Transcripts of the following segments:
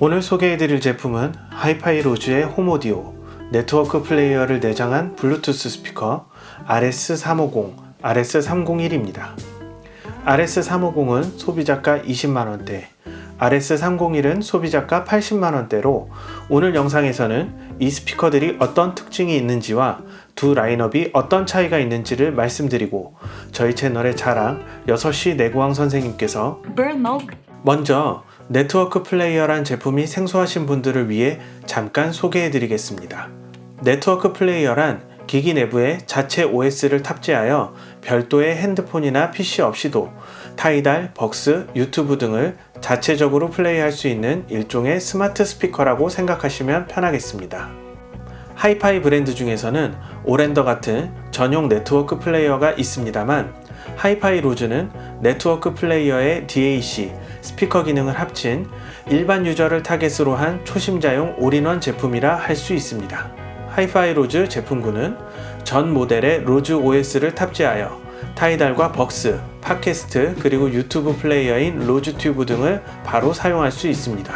오늘 소개해드릴 제품은 하이파이 로즈의 홈오디오 네트워크 플레이어를 내장한 블루투스 스피커 RS350, RS301입니다. RS350은 소비자가 20만원대, RS301은 소비자가 80만원대로 오늘 영상에서는 이 스피커들이 어떤 특징이 있는지와 두 라인업이 어떤 차이가 있는지를 말씀드리고 저희 채널의 자랑 6시 내고왕 선생님께서 먼저 네트워크 플레이어란 제품이 생소하신 분들을 위해 잠깐 소개해 드리겠습니다. 네트워크 플레이어란 기기 내부에 자체 OS를 탑재하여 별도의 핸드폰이나 PC 없이도 타이달, 벅스, 유튜브 등을 자체적으로 플레이할 수 있는 일종의 스마트 스피커라고 생각하시면 편하겠습니다. 하이파이 브랜드 중에서는 오렌더 같은 전용 네트워크 플레이어가 있습니다만 하이파이 로즈는 네트워크 플레이어의 DAC, 스피커 기능을 합친 일반 유저를 타겟으로 한 초심자용 올인원 제품이라 할 수 있습니다. 하이파이 로즈 제품군은 전 모델의 로즈 OS를 탑재하여 타이달과 벅스, 팟캐스트 그리고 유튜브 플레이어인 로즈튜브 등을 바로 사용할 수 있습니다.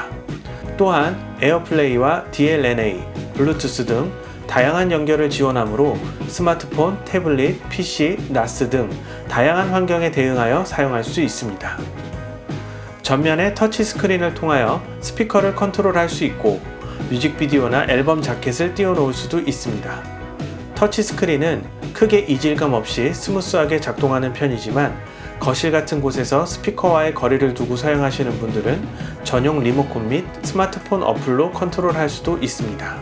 또한 에어플레이와 DLNA, 블루투스 등 다양한 연결을 지원하므로 스마트폰, 태블릿, PC, NAS 등 다양한 환경에 대응하여 사용할 수 있습니다. 전면에 터치 스크린을 통하여 스피커를 컨트롤할 수 있고 뮤직비디오나 앨범 자켓을 띄워놓을 수도 있습니다. 터치 스크린은 크게 이질감 없이 smooth하게 작동하는 편이지만 거실 같은 곳에서 스피커와의 거리를 두고 사용하시는 분들은 전용 리모컨 및 스마트폰 어플로 컨트롤할 수도 있습니다.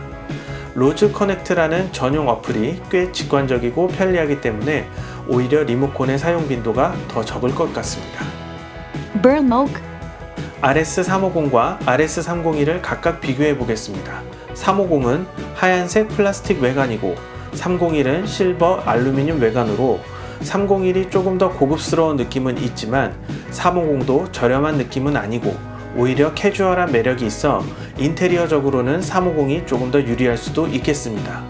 로즈 커넥트라는 전용 어플이 꽤 직관적이고 편리하기 때문에 오히려 리모컨의 사용 빈도가 더 적을 것 같습니다. RS350과 RS301을 각각 비교해 보겠습니다. 350은 하얀색 플라스틱 외관이고 301은 실버 알루미늄 외관으로 301이 조금 더 고급스러운 느낌은 있지만 350도 저렴한 느낌은 아니고 오히려 캐주얼한 매력이 있어 인테리어적으로는 350이 조금 더 유리할 수도 있겠습니다.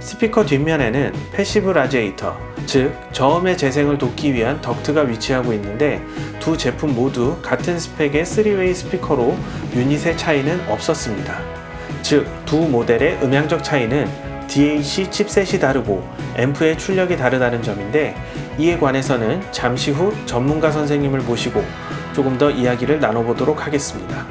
스피커 뒷면에는 passive radiator, 즉 저음의 재생을 돕기 위한 덕트가 위치하고 있는데 두 제품 모두 같은 스펙의 3way 스피커로 유닛의 차이는 없었습니다. 즉 두 모델의 음향적 차이는 DAC 칩셋이 다르고 앰프의 출력이 다르다는 점인데 이에 관해서는 잠시 후 전문가 선생님을 모시고 조금 더 이야기를 나눠보도록 하겠습니다.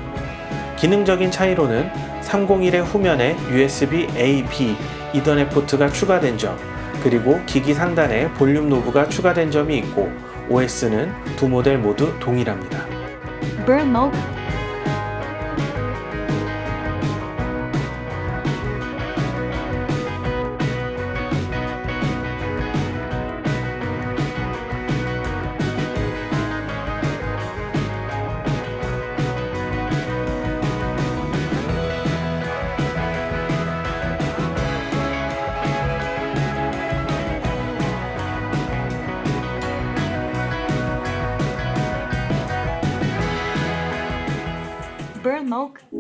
기능적인 차이로는 301의 후면에 USB A-B 이더넷 포트가 추가된 점 그리고 기기 상단에 볼륨 knob가 추가된 점이 있고 OS는 두 모델 모두 동일합니다.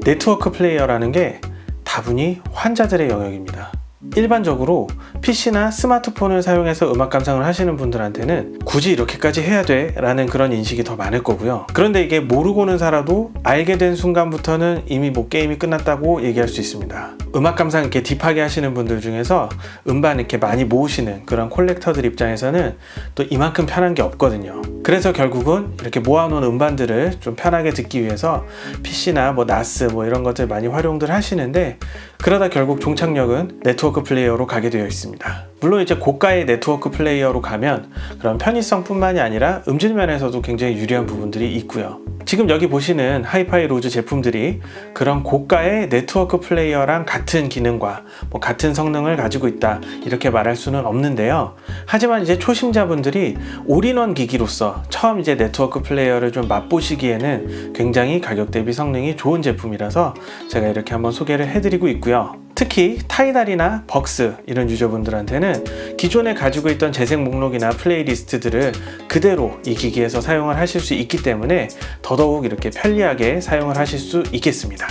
네트워크 플레이어라는 게 다분히 환자들의 영역입니다. 일반적으로 PC나 스마트폰을 사용해서 음악 감상을 하시는 분들한테는 굳이 이렇게까지 해야 돼? 라는 그런 인식이 더 많을 거고요. 그런데 이게 모르고는 살아도 알게 된 순간부터는 이미 뭐 게임이 끝났다고 얘기할 수 있습니다. 음악 감상 이렇게 딥하게 하시는 분들 중에서 음반 이렇게 많이 모으시는 그런 콜렉터들 입장에서는 또 이만큼 편한 게 없거든요. 그래서 결국은 이렇게 모아놓은 음반들을 좀 편하게 듣기 위해서 PC나 뭐 NAS 뭐 이런 것들 많이 활용들 하시는데 그러다 결국 종착역은 네트워크 플레이어로 가게 되어 있습니다. 물론 이제 고가의 네트워크 플레이어로 가면 그런 편의성 뿐만이 아니라 음질 면에서도 굉장히 유리한 부분들이 있고요. 지금 여기 보시는 하이파이 로즈 제품들이 그런 고가의 네트워크 플레이어랑 같은 기능과 뭐 같은 성능을 가지고 있다 이렇게 말할 수는 없는데요. 하지만 이제 초심자분들이 올인원 기기로서 처음 이제 네트워크 플레이어를 좀 맛보시기에는 굉장히 가격 대비 성능이 좋은 제품이라서 제가 이렇게 한번 소개를 해드리고 있고요. 특히 타이달이나 벅스 이런 유저분들한테는 기존에 가지고 있던 재생 목록이나 playlist들을 그대로 이 기기에서 사용을 하실 수 있기 때문에 더더욱 이렇게 편리하게 사용을 하실 수 있겠습니다.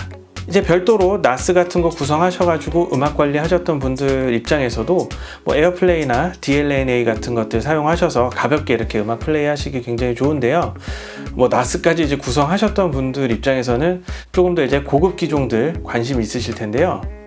이제 별도로 NAS 같은 거 구성하셔가지고 음악 관리하셨던 분들 입장에서도 뭐 에어플레이나 DLNA 같은 것들 사용하셔서 가볍게 이렇게 음악 플레이 하시기 굉장히 좋은데요. 뭐 나스까지 이제 구성하셨던 분들 입장에서는 조금 더 이제 고급 기종들 관심 있으실 텐데요.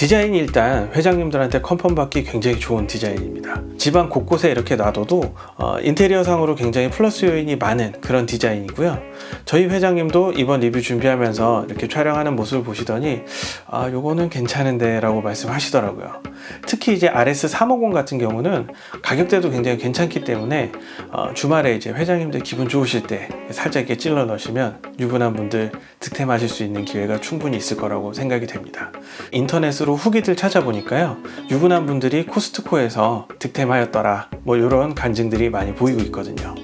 디자인이 일단 회장님들한테 컨펌 받기 굉장히 좋은 디자인입니다. 집안 곳곳에 이렇게 놔둬도 어, 인테리어 상으로 굉장히 플러스 요인이 많은 그런 디자인이고요. 저희 회장님도 이번 리뷰 준비하면서 이렇게 촬영하는 모습을 보시더니 아 요거는 괜찮은데 라고 말씀하시더라고요. 특히 이제 RS350 같은 경우는 가격대도 굉장히 괜찮기 때문에 어, 주말에 이제 회장님들 기분 좋으실 때 살짝 이렇게 찔러 넣으시면 유부남 분들 득템하실 수 있는 기회가 충분히 있을 거라고 생각이 됩니다. 인터넷으로 후기들 찾아보니까요. 유부남 분들이 코스트코에서 득템하였더라. 뭐 이런 간증들이 많이 보이고 있거든요.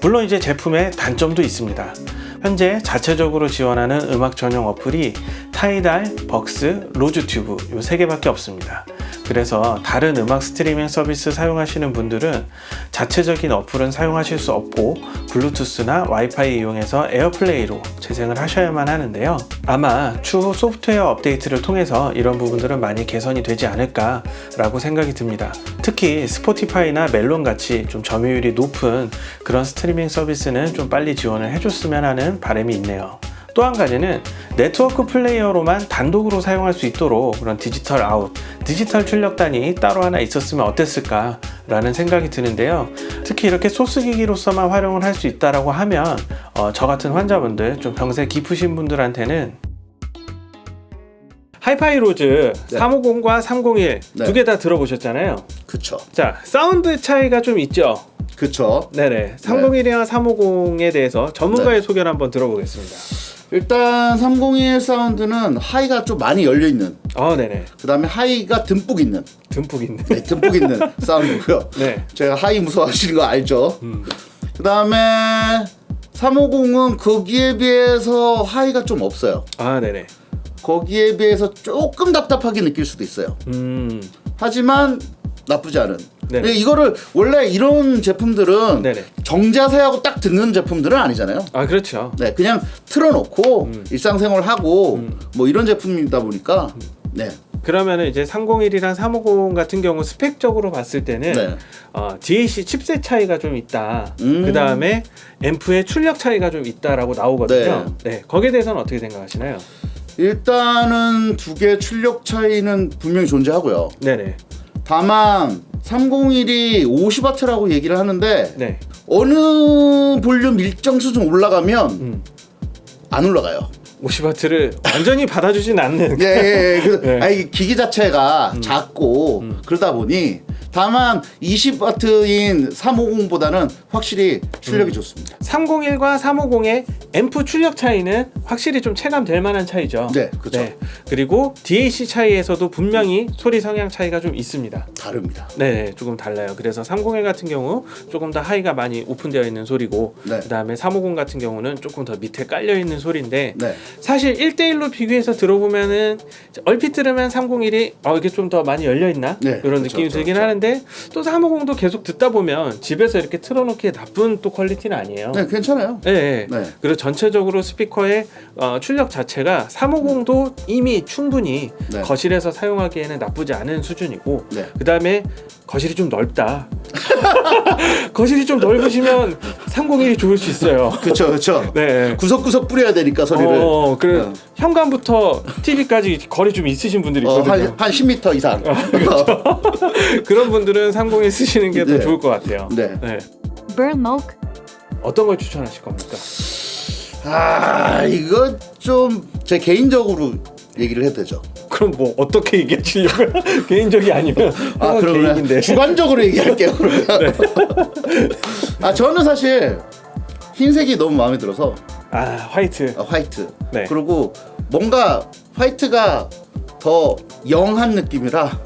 물론 이제 제품의 단점도 있습니다. 현재 자체적으로 지원하는 음악 전용 어플이 타이달, 벅스, 로즈튜브 이 세 개밖에 없습니다. 그래서 다른 음악 스트리밍 서비스 사용하시는 분들은 자체적인 어플은 사용하실 수 없고 블루투스나 와이파이 이용해서 에어플레이로 재생을 하셔야만 하는데요. 아마 추후 소프트웨어 업데이트를 통해서 이런 부분들은 많이 개선이 되지 않을까 라고 생각이 듭니다. 특히 스포티파이나 멜론 같이 좀 점유율이 높은 그런 스트리밍 서비스는 좀 빨리 지원을 해줬으면 하는 바람이 있네요. 또 한 가지는 네트워크 플레이어로만 단독으로 사용할 수 있도록 그런 digital out, 디지털 출력단이 따로 하나 있었으면 어땠을까 라는 생각이 드는데요. 특히 이렇게 소스 기기로서만 활용을 할 수 있다라고 하면 어, 저 같은 환자분들 좀 병세 깊으신 분들한테는 하이파이로즈 네. 350과 301 네. 두개다 들어보셨잖아요. 그쵸 자, 사운드 차이가 좀 있죠. 그쵸 네네. 301이랑 350에 대해서 전문가의 소개를 한번 들어보겠습니다. 일단 301 사운드는 high가 좀 많이 열려있는 아, 네네. 그 다음에 high가 듬뿍 있는 듬뿍 있네. 네, 듬뿍 있는 사운드고요 네. 제가 high 무서워하시는 거 알죠 음. 그 다음에 350은 거기에 비해서 high가 좀 없어요 아, 네네. 거기에 비해서 조금 답답하게 느낄 수도 있어요 음. 하지만 나쁘지 않은 네. 근데 이거를 원래 이런 제품들은 네네. 정자세하고 딱 듣는 제품들은 아니잖아요 아, 그렇죠. 네, 그냥 틀어놓고 음. 일상생활 하고 뭐 이런 제품이다 보니까 네, 그러면은 이제 301이랑 350 같은 경우 스펙적으로 봤을 때는 네. 어, DAC 칩셋 차이가 좀 있다. 음. 그 다음에 앰프의 출력 차이가 좀 있다라고 나오거든요. 네. 거기에 대해서는 어떻게 생각하시나요? 일단은 두 개 출력 차이는 분명히 존재하고요. 네네. 다만 301이 50W라고 얘기를 하는데 네. 어느 볼륨 일정 수준 올라가면 음. 안 올라가요. 50W를 완전히 받아주진 않는. 예, 예, 예. 그, 네. 아니, 기기 자체가 작고 그러다 보니 다만 20W인 350보다는 확실히 출력이 좋습니다. 301과 350의 앰프 출력 차이는 확실히 좀 체감될 만한 차이죠. 네, 그쵸. 그리고 DAC 차이에서도 분명히 소리 성향 차이가 좀 있습니다. 다릅니다. 네, 조금 달라요. 그래서 301 같은 경우 조금 더 하이가 많이 오픈되어 있는 소리고, 네. 그다음에 350 같은 경우는 조금 더 밑에 깔려 있는 소리인데, 네. 사실 1대1로 비교해서 들어보면은 얼핏 들으면 301이 어 이게 좀 더 많이 열려 있나 네, 이런 그쵸, 느낌이 들긴 그쵸. 하는데 또 350도 계속 듣다 보면 집에서 이렇게 틀어놓기에 나쁜 또 퀄리티는 아니에요. 네, 괜찮아요. 네, 네. 네. 그리고 전체적으로 스피커의 어, 출력 자체가 350도 이미 충분히 네. 거실에서 사용하기에는 나쁘지 않은 수준이고 네. 그 다음에 거실이 좀 넓다. 거실이 좀 넓으시면 301이 좋을 수 있어요. 그쵸, 그쵸. 네. 구석구석 뿌려야 되니까 소리를. 어, 그래 어. 현관부터 TV까지 거리 좀 있으신 분들이 어, 있거든요. 한, 한 10m 이상. 그런 분들은 301 쓰시는 게더 네. 좋을 것 같아요. 네. Burmok, 어떤 걸 추천하실 겁니까? 아, 이거 좀 제 개인적으로 얘기를 해도 되죠. 그럼 뭐 어떻게 얘기하시려고요? 개인적이 아니면 아, 그러면 개인인데. 주관적으로 얘기할게요. 그러면. 네. 아, 저는 사실 흰색이 너무 마음에 들어서 아 화이트. 아, 화이트. 네. 그리고 뭔가 화이트가 더 영한 느낌이라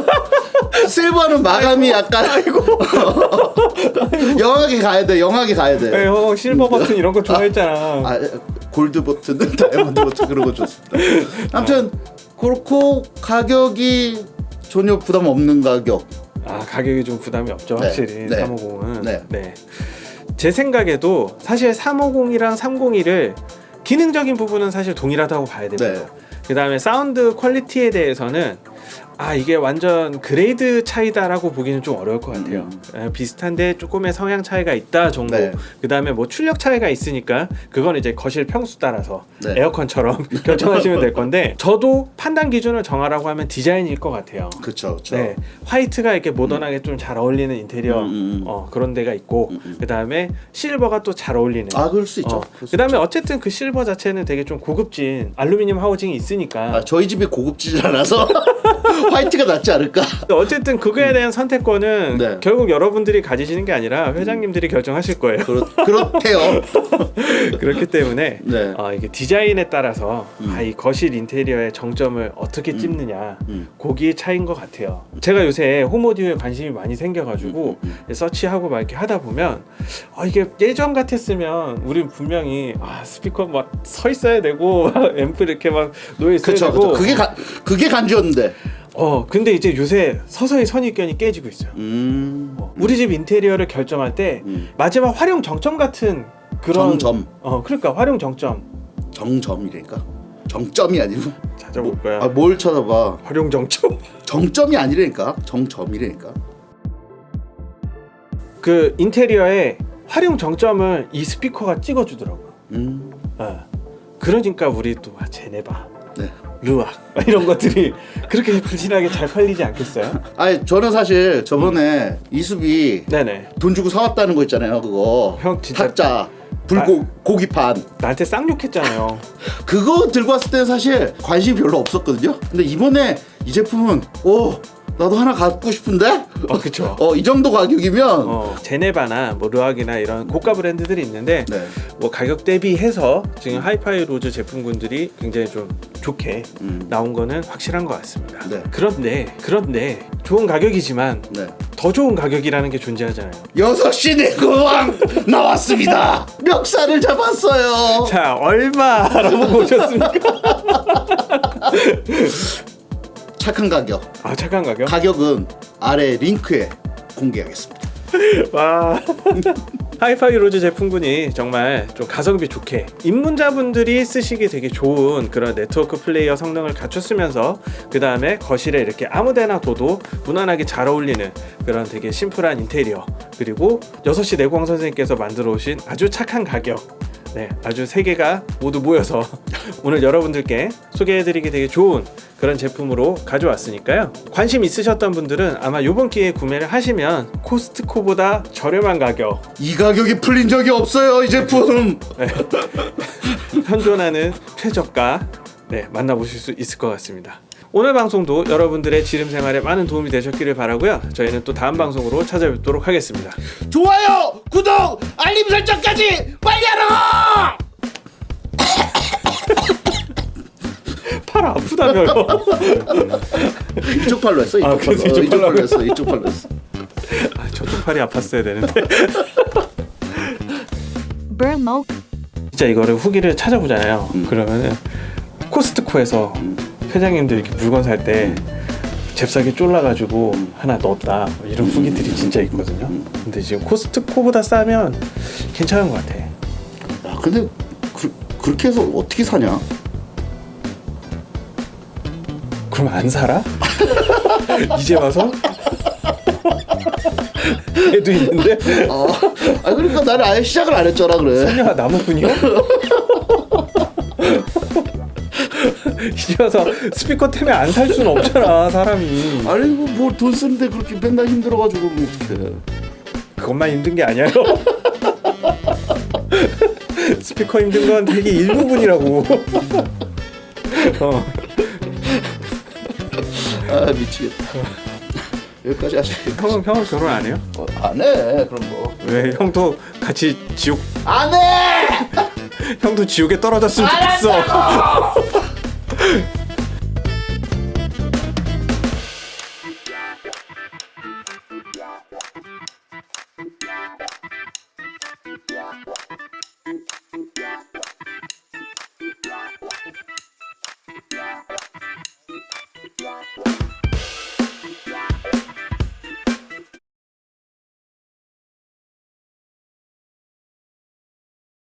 실버는 마감이 약간 영하게 가야 돼. 영하게 가야 돼. 네, 형 실버 버튼 이런 거 좋아했잖아. 아, 골드 버튼은 다이아몬드 버튼 그런 거 좋습니다. 아무튼 그렇고 가격이 전혀 부담 없는 가격. 아 가격이 좀 부담이 없죠 네, 확실히 네, 350은 네. 네. 제 생각에도 사실 350이랑 301을 기능적인 부분은 사실 동일하다고 봐야 됩니다. 네. 그 다음에 사운드 퀄리티에 대해서는 아 이게 완전 grade 차이다라고 보기는 좀 어려울 것 같아요. 에, 비슷한데 조금의 성향 차이가 있다 정도. 네. 그 다음에 뭐 출력 차이가 있으니까 그건 이제 거실 평수 따라서 네. 에어컨처럼 결정하시면 될 건데 저도 판단 기준을 정하라고 하면 디자인일 것 같아요. 그렇죠. 네, 화이트가 이렇게 모던하게 좀잘 어울리는 인테리어 음, 음, 음. 어, 그런 데가 있고 음, 음. 그 다음에 실버가 또 잘 어울리는. 아 그럴 수 있죠. 어, 그 다음에 어쨌든 그 실버 자체는 되게 좀 고급진 알루미늄 하우징이 있으니까 아 저희 집이 고급지질 않아서 화이트가 낫지 않을까? 어쨌든 그거에 대한 선택권은 네. 결국 여러분들이 가지시는 게 아니라 회장님들이 결정하실 거예요. 그렇 그렇대요. 그렇기 때문에 네. 어, 이게 디자인에 따라서 음. 아, 이 거실 인테리어의 정점을 어떻게 찝느냐 음. 거기에 차이인 것 같아요. 제가 요새 홈오디오에 관심이 많이 생겨가지고 음, 서치하고 막 이렇게 하다 보면 아, 이게 예전 같았으면 우리 분명히 아, 스피커 막 서 있어야 되고 앰프 이렇게 막 놓여 있어야 그렇죠. 되고 그렇죠. 그게 가, 그게 간지였는데. 어 근데 이제 요새 서서히 선입견이 깨지고 있어요. 음. 어, 우리 집 인테리어를 결정할 때 음. 마지막 활용 정점 같은 그런 정점. 어 그러니까 활용 정점 정점이라니까. 정점이 아니고. 찾아볼 거야. 아, 뭘 찾아봐. 활용 정점. 정점이 아니라니까. 정점이라니까. 그 인테리어에 활용 정점을 이 스피커가 찍어주더라고. 음. 어. 그러니까 우리 또 아, 제네바, 네. 루악 막 이런 것들이 그렇게 불신하게 잘 팔리지 않겠어요? 아니 저는 사실 저번에 이수비 네네. 돈 주고 사왔다는 거 있잖아요. 그거. 형 진짜- 타짜 불고 고기판. 나한테 쌍욕했잖아요. 그거 들고 왔을 때는 사실 관심이 별로 없었거든요. 근데 이번에 이 제품은 오 나도 하나 갖고 싶은데. 어 그쵸. 어 이 정도 가격이면 어, 제네바나 뭐 르악이나 이런 고가 브랜드들이 있는데 네. 뭐 가격 대비해서 지금 하이파이 로즈 제품군들이 굉장히 좀 좋게 음. 나온 거는 확실한 것 같습니다. 네. 그런데 그런데 좋은 가격이지만 네. 더 좋은 가격이라는 게 존재하잖아요. 여섯 시 내고왕 나왔습니다. 멱살을 잡았어요. 자 얼마라고 보셨습니까? 착한 가격. 아 착한 가격? 가격은 아래 링크에 공개하겠습니다. 와 하이파이 로즈 제품군이 정말 좀 가성비 좋게 입문자분들이 쓰시기 되게 좋은 그런 네트워크 플레이어 성능을 갖췄으면서 그 다음에 거실에 이렇게 아무데나 둬도 무난하게 잘 어울리는 그런 되게 심플한 인테리어 그리고 6시 내고향 선생님께서 만들어 오신 아주 착한 가격 네, 아주 세 개가 모두 모여서 오늘 여러분들께 소개해드리기 되게 좋은 그런 제품으로 가져왔으니까요. 관심 있으셨던 분들은 아마 이번 기회에 구매를 하시면 코스트코보다 저렴한 가격 이 가격이 풀린 적이 없어요. 이 제품. 네. 현존하는 최저가 네, 만나보실 수 있을 것 같습니다. 오늘 방송도 여러분들의 지름 생활에 많은 도움이 되셨기를 바라고요. 저희는 또 다음 방송으로 찾아뵙도록 하겠습니다. 좋아요, 구독, 알림 설정까지 빨리 하라. 팔 아프다며요. 이쪽 팔로 했어. 이쪽 아, 팔로. 그래서 어, 이쪽 이쪽 팔로 팔로 했어. 이쪽 팔로 했어. 아, 저쪽 팔이 아팠어야 되는데. 진짜 이거를 후기를 찾아보잖아요. 음. 그러면은 코스트코에서 회장님들 이렇게 물건 살 때 잽싸게 쫄라가지고 하나 넣었다 뭐 이런 후기들이 진짜 있거든요. 근데 지금 코스트코보다 싸면 괜찮은 것 같아. 야, 근데 그, 그렇게 해서 어떻게 사냐? 그럼 안 살아? 이제 와서? 애도 있는데 아, 아 그러니까 나는 아예 시작을 안 했잖아 그래. 소녀가 나무꾼이야? 이제 와서 스피커 때문에 안 살 수는 없잖아 사람이 아니 뭐돈 쓰는데 그렇게 맨날 힘들어가지고 뭐 어떡해. 그것만 힘든 게 아니에요 스피커 힘든 건 되게 일부분이라고 어. 아 미치겠다. 여기까지 하자. 형은 형은 결혼 안 해요? 어, 안 해. 그런 거. 왜 형도 같이 지옥 안 해. 형도 지옥에 떨어졌으면 좋겠어